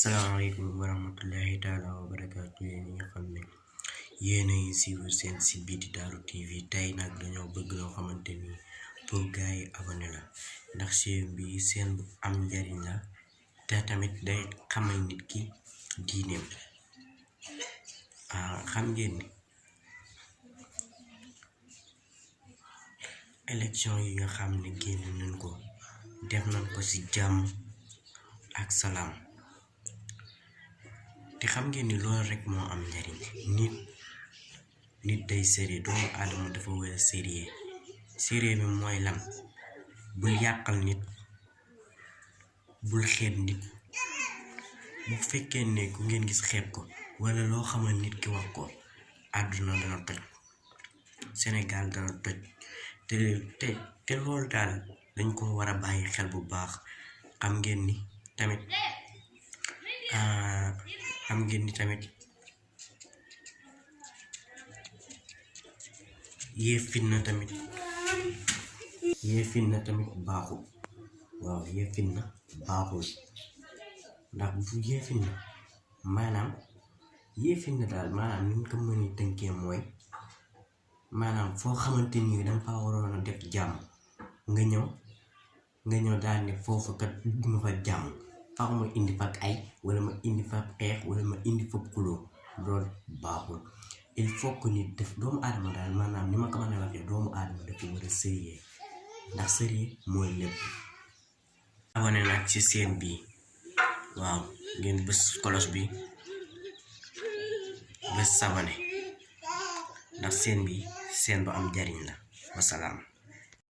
salaamaaleykum wa rahmatullahi taala wa barakaatu yéen ñi nga xam a ngi suivre seen bi di Darou TV tey nag dañoo bëgg loo xamante ni pour gars yi abonné la ndax chaîne bi seen bu am njariñ la te tamit day xamal nit ki diineem xam ngeen ni. Élection yi nga xam génn nañ ko. Def nañ ko ci jàmm ak salaam te xam ngeen ni loolu rek moo am njariñ. Nit nit day sérieux doomu aadama dafa war a sérieux bi mooy lan? Bul yàqal nit bul xeeb nit. Bu fekkee ne ku ngeen gis xeeb ko wala loo xamal nit ki wax ko àdduna dana toj. Sénégal dana toj. Te te te loolu daal dañ ko war a bàyyi xel bu baax. Xam ngeen ni tamit xam ngeen ni tamit yee fitna tamit. Yee fitna tamit baaxul waaw yee fitna baaxul ndax bu maanaam yee fitna daal maanaam ni ñu ko mën a tënkee mooy maanaam foo xamante ni danga fa waroon a def jàmm nga ñëw nga ñëw daal ne foofu kat bugguma fa jàmm faaw ma indi fa ay wala ma indi fa xeex wala ma indi fa kuloo loolu baaxul. Il faut que nit def doomu aadama daal maanaam ni ma ko mën a waxee doomu aadama dafa war a sérieux ndax sérieux mooy lépp. Abonné nag ci chaîne bi. Waaw ngeen bës kolos bi. Bës sabone ndax chaîne bi chaîne bu am jariñ la. Wasalaam